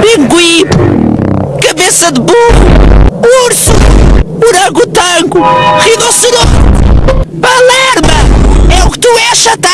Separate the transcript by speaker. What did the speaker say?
Speaker 1: pinguim, cabeça de burro, urso, orangotango, rinoceronte, palerma, é o que tu és, chata